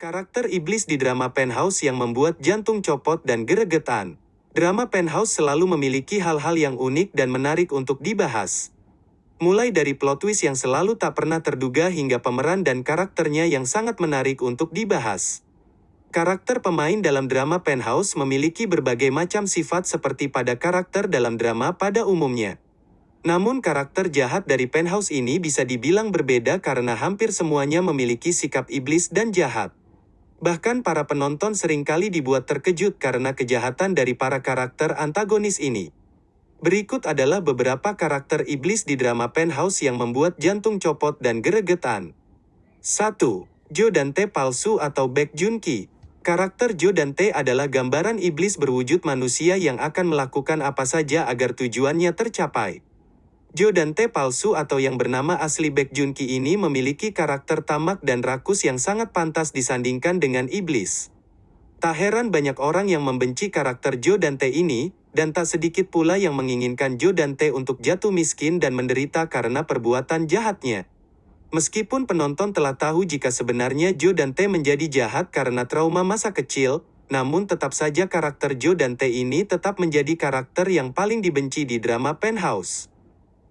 Karakter iblis di drama Penthouse yang membuat jantung copot dan geregetan. Drama Penthouse selalu memiliki hal-hal yang unik dan menarik untuk dibahas. Mulai dari plot twist yang selalu tak pernah terduga hingga pemeran dan karakternya yang sangat menarik untuk dibahas. Karakter pemain dalam drama Penthouse memiliki berbagai macam sifat seperti pada karakter dalam drama pada umumnya. Namun karakter jahat dari Penthouse ini bisa dibilang berbeda karena hampir semuanya memiliki sikap iblis dan jahat. Bahkan para penonton sering kali dibuat terkejut karena kejahatan dari para karakter antagonis ini. Berikut adalah beberapa karakter iblis di drama Penthouse yang membuat jantung copot dan geregetan. 1. Jo Dante palsu atau Baek Junki. Karakter Jo Dante adalah gambaran iblis berwujud manusia yang akan melakukan apa saja agar tujuannya tercapai. Jo Dante palsu atau yang bernama asli Baek Junki ini memiliki karakter tamak dan rakus yang sangat pantas disandingkan dengan iblis. Tak heran banyak orang yang membenci karakter Jo Dante ini, dan tak sedikit pula yang menginginkan Jo Dante untuk jatuh miskin dan menderita karena perbuatan jahatnya. Meskipun penonton telah tahu jika sebenarnya Jo Dante menjadi jahat karena trauma masa kecil, namun tetap saja karakter Jo Dante ini tetap menjadi karakter yang paling dibenci di drama Penthouse.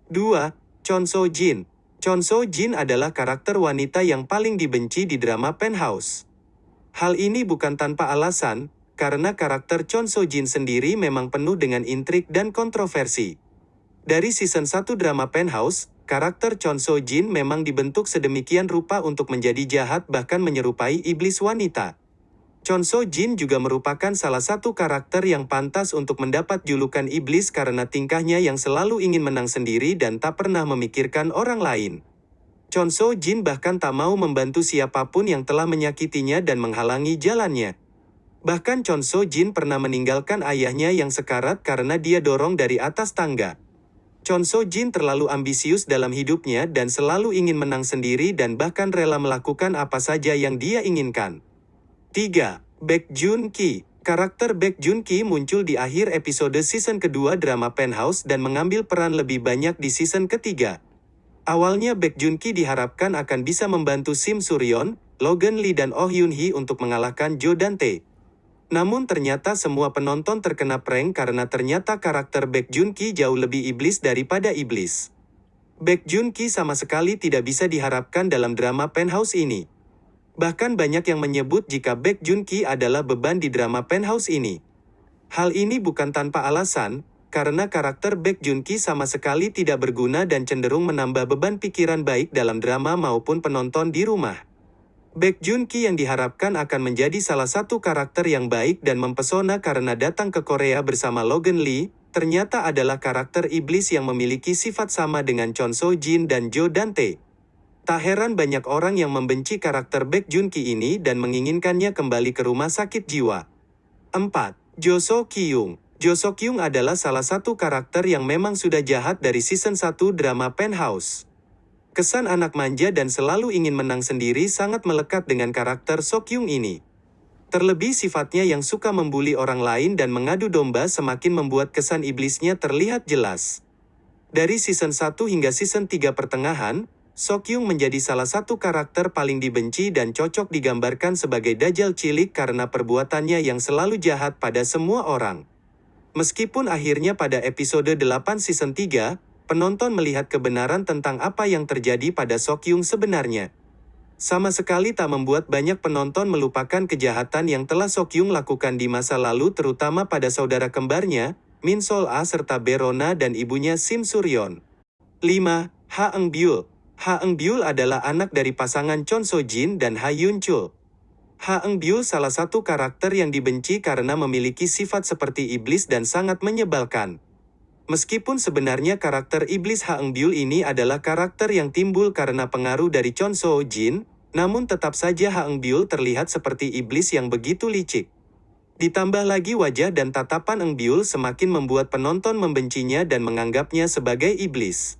2. Chon So Jin Chon So Jin adalah karakter wanita yang paling dibenci di drama Penthouse. Hal ini bukan tanpa alasan, karena karakter Chon So Jin sendiri memang penuh dengan intrik dan kontroversi. Dari season 1 drama Penthouse, karakter Chon So Jin memang dibentuk sedemikian rupa untuk menjadi jahat bahkan menyerupai iblis wanita. Chon So Jin juga merupakan salah satu karakter yang pantas untuk mendapat julukan iblis karena tingkahnya yang selalu ingin menang sendiri dan tak pernah memikirkan orang lain. Chon So Jin bahkan tak mau membantu siapa pun yang telah menyakitinya dan menghalangi jalannya. Bahkan Chon So Jin pernah meninggalkan ayahnya yang sekarat karena dia dorong dari atas tangga. Chon So Jin terlalu ambisius dalam hidupnya dan selalu ingin menang sendiri dan bahkan rela melakukan apa saja yang dia inginkan. 3. Baek Jun Ki Karakter Baek Jun Ki muncul di akhir episode season kedua drama Penthouse dan mengambil peran lebih banyak di season ketiga. Awalnya Baek Jun Ki diharapkan akan bisa membantu Sim Suryon, Logan Lee dan Oh Yoon Hee untuk mengalahkan Jo Dante. Namun ternyata semua penonton terkena prank karena ternyata karakter Baek Jun Ki jauh lebih iblis daripada iblis. Baek Jun Ki sama sekali tidak bisa diharapkan dalam drama Penthouse ini. Bahkan banyak yang menyebut jika Baek Jun Ki adalah beban di drama Penthouse ini. Hal ini bukan tanpa alasan, karena karakter Baek Jun Ki sama sekali tidak berguna dan cenderung menambah beban pikiran baik dalam drama maupun penonton di rumah. Baek Jun Ki yang diharapkan akan menjadi salah satu karakter yang baik dan mempesona karena datang ke Korea bersama Logan Lee, ternyata adalah karakter iblis yang memiliki sifat sama dengan Chon So Jin dan Jo Dante. Tak heran banyak orang yang membenci karakter Baek Jun Ki ini dan menginginkannya kembali ke rumah sakit jiwa. 4. Jo So Kyung Jo So Kyung adalah salah satu karakter yang memang sudah jahat dari season 1 drama Penthouse. Kesan anak manja dan selalu ingin menang sendiri sangat melekat dengan karakter So Kyung ini. Terlebih sifatnya yang suka membuli orang lain dan mengadu domba semakin membuat kesan iblisnya terlihat jelas. Dari season 1 hingga season 3 pertengahan, Sokyung menjadi salah satu karakter paling dibenci dan cocok digambarkan sebagai dajjal cilik karena perbuatannya yang selalu jahat pada semua orang. Meskipun akhirnya pada episode 8 season 3, penonton melihat kebenaran tentang apa yang terjadi pada Sokyung sebenarnya. Sama sekali tak membuat banyak penonton melupakan kejahatan yang telah Sokyung lakukan di masa lalu terutama pada saudara kembarnya, Min Sol A serta Berona dan ibunya Sim Suryon. 5. Ha Eng Byul Ha Eng Byul adalah anak dari pasangan Chon So Jin dan Ha Yun Chul. Ha Eng Byul salah satu karakter yang dibenci karena memiliki sifat seperti iblis dan sangat menyebalkan. Meskipun sebenarnya karakter iblis Ha Eng Byul ini adalah karakter yang timbul karena pengaruh dari Chon So Jin, namun tetap saja Ha Eng Byul terlihat seperti iblis yang begitu licik. Ditambah lagi wajah dan tatapan Eng Byul semakin membuat penonton membencinya dan menganggapnya sebagai iblis.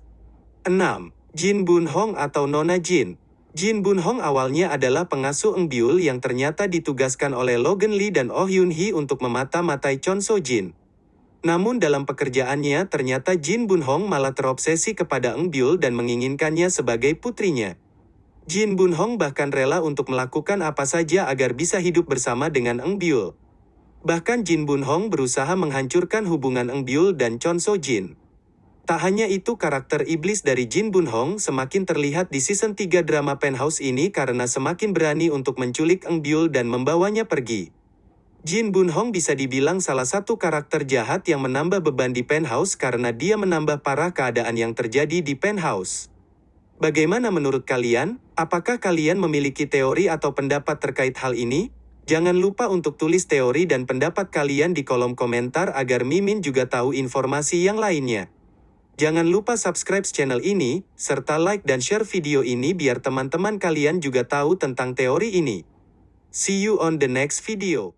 6. Jin Bun Hong atau Nona Jin. Jin Bun Hong awalnya adalah pengasuh Eng Byul yang ternyata ditugaskan oleh Logan Lee dan Oh Yoon Hee untuk memata-matai Chon So Jin. Namun dalam pekerjaannya ternyata Jin Bun Hong malah terobsesi kepada Eng Byul dan menginginkannya sebagai putrinya. Jin Bun Hong bahkan rela untuk melakukan apa saja agar bisa hidup bersama dengan Eng Byul. Bahkan Jin Bun Hong berusaha menghancurkan hubungan Eng Byul dan Chon So Jin. Tak hanya itu karakter iblis dari Jin Bun Hong semakin terlihat di season 3 drama Penthouse ini karena semakin berani untuk menculik Eng Byul dan membawanya pergi. Jin Bun Hong bisa dibilang salah satu karakter jahat yang menambah beban di Penthouse karena dia menambah parah keadaan yang terjadi di Penthouse. Bagaimana menurut kalian? Apakah kalian memiliki teori atau pendapat terkait hal ini? Jangan lupa untuk tulis teori dan pendapat kalian di kolom komentar agar Mimin juga tahu informasi yang lainnya. Jangan lupa subscribe channel ini, serta like dan share video ini biar teman-teman kalian juga tahu tentang teori ini. See you on the next video.